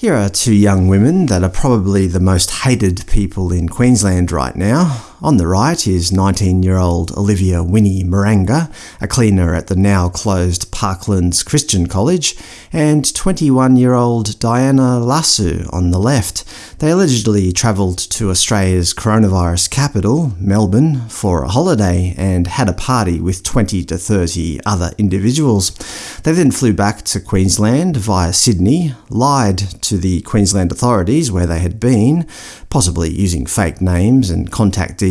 Here are two young women that are probably the most hated people in Queensland right now. On the right is 19-year-old Olivia Winnie Muranga, a cleaner at the now-closed Parklands Christian College, and 21-year-old Diana Lasu on the left. They allegedly travelled to Australia's coronavirus capital, Melbourne, for a holiday and had a party with 20 to 30 other individuals. They then flew back to Queensland via Sydney, lied to the Queensland authorities where they had been, possibly using fake names and contact details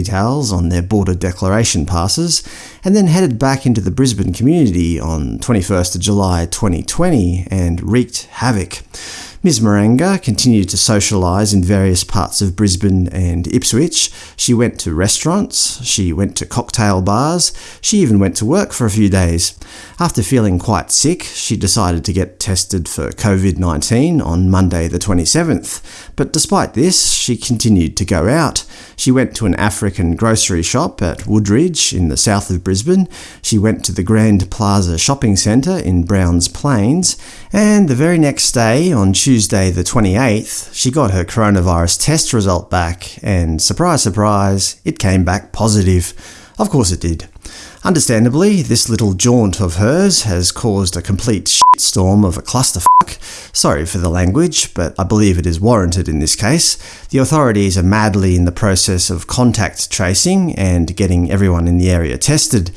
on their border declaration passes, and then headed back into the Brisbane community on 21st July 2020 and wreaked havoc. Ms Muranga continued to socialise in various parts of Brisbane and Ipswich. She went to restaurants, she went to cocktail bars, she even went to work for a few days. After feeling quite sick, she decided to get tested for COVID-19 on Monday the 27th. But despite this, she continued to go out. She went to an African grocery shop at Woodridge in the south of Brisbane, she went to the Grand Plaza shopping centre in Browns Plains, and the very next day, on Tuesday the 28th, she got her coronavirus test result back, and surprise surprise, it came back positive. Of course it did. Understandably, this little jaunt of hers has caused a complete shitstorm of a clusterfuck. Sorry for the language, but I believe it is warranted in this case. The authorities are madly in the process of contact tracing and getting everyone in the area tested.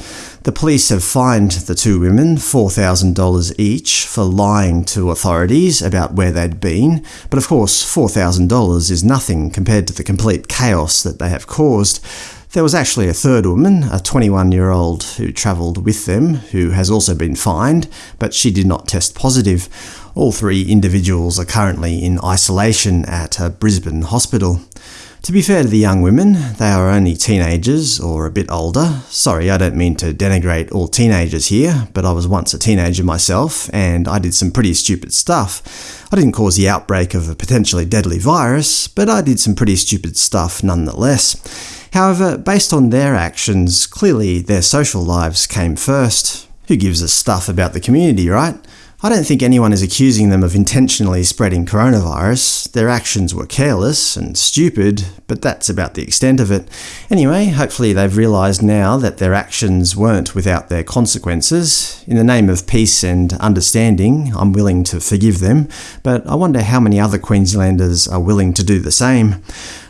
The police have fined the two women $4,000 each for lying to authorities about where they'd been, but of course $4,000 is nothing compared to the complete chaos that they have caused. There was actually a third woman, a 21-year-old who travelled with them, who has also been fined, but she did not test positive. All three individuals are currently in isolation at a Brisbane hospital. To be fair to the young women, they are only teenagers or a bit older. Sorry, I don't mean to denigrate all teenagers here, but I was once a teenager myself, and I did some pretty stupid stuff. I didn't cause the outbreak of a potentially deadly virus, but I did some pretty stupid stuff nonetheless. However, based on their actions, clearly their social lives came first. Who gives a stuff about the community, right? I don't think anyone is accusing them of intentionally spreading coronavirus. Their actions were careless and stupid, but that's about the extent of it. Anyway, hopefully they've realised now that their actions weren't without their consequences. In the name of peace and understanding, I'm willing to forgive them, but I wonder how many other Queenslanders are willing to do the same.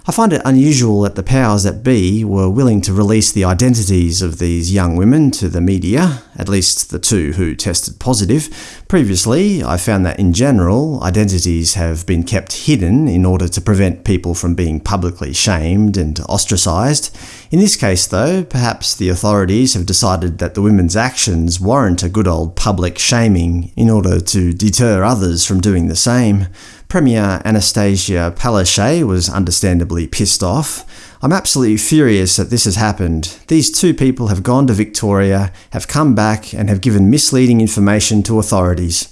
I find it unusual that the powers that be were willing to release the identities of these young women to the media, at least the two who tested positive. Previously, I found that in general, identities have been kept hidden in order to prevent people from being publicly shamed and ostracised. In this case though, perhaps the authorities have decided that the women's actions warrant a good old public shaming in order to deter others from doing the same. Premier Annastacia Palaszczuk was understandably pissed off. I'm absolutely furious that this has happened. These two people have gone to Victoria, have come back and have given misleading information to authorities.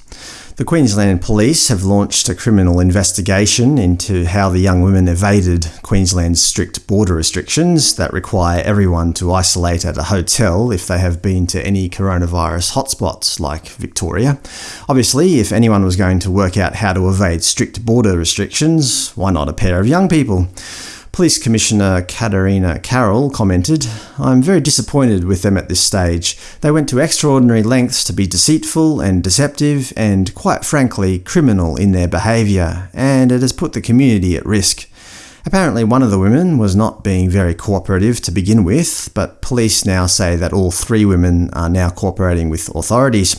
The Queensland Police have launched a criminal investigation into how the young women evaded Queensland's strict border restrictions that require everyone to isolate at a hotel if they have been to any coronavirus hotspots like Victoria. Obviously, if anyone was going to work out how to evade strict border restrictions, why not a pair of young people? Police Commissioner Katarina Carroll commented, I'm very disappointed with them at this stage. They went to extraordinary lengths to be deceitful and deceptive and, quite frankly, criminal in their behaviour, and it has put the community at risk. Apparently one of the women was not being very cooperative to begin with, but police now say that all three women are now cooperating with authorities.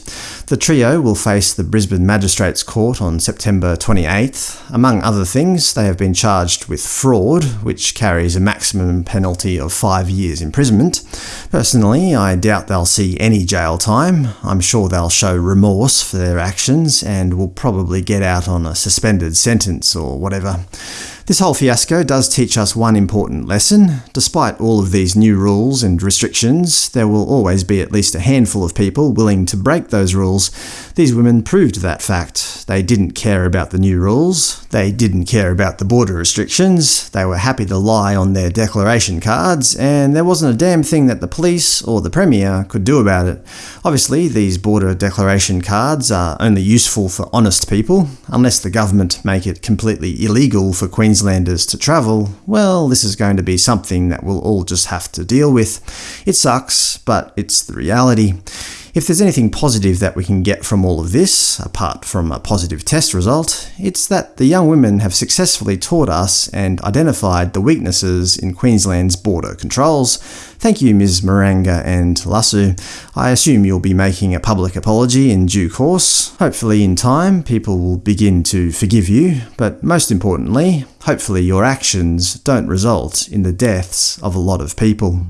The trio will face the Brisbane Magistrates Court on September 28th. Among other things, they have been charged with fraud, which carries a maximum penalty of five years imprisonment. Personally, I doubt they'll see any jail time. I'm sure they'll show remorse for their actions and will probably get out on a suspended sentence or whatever. This whole fiasco does teach us one important lesson. Despite all of these new rules and restrictions, there will always be at least a handful of people willing to break those rules. These women proved that fact. They didn't care about the new rules. They didn't care about the border restrictions. They were happy to lie on their declaration cards, and there wasn't a damn thing that the police or the Premier could do about it. Obviously, these border declaration cards are only useful for honest people. Unless the government make it completely illegal for Queenslanders to travel, well, this is going to be something that we'll all just have to deal with. It sucks, but it's the reality. If there's anything positive that we can get from all of this, apart from a positive test result, it's that the young women have successfully taught us and identified the weaknesses in Queensland's border controls. Thank you Ms Muranga and Lasu. I assume you'll be making a public apology in due course. Hopefully in time people will begin to forgive you, but most importantly, hopefully your actions don't result in the deaths of a lot of people.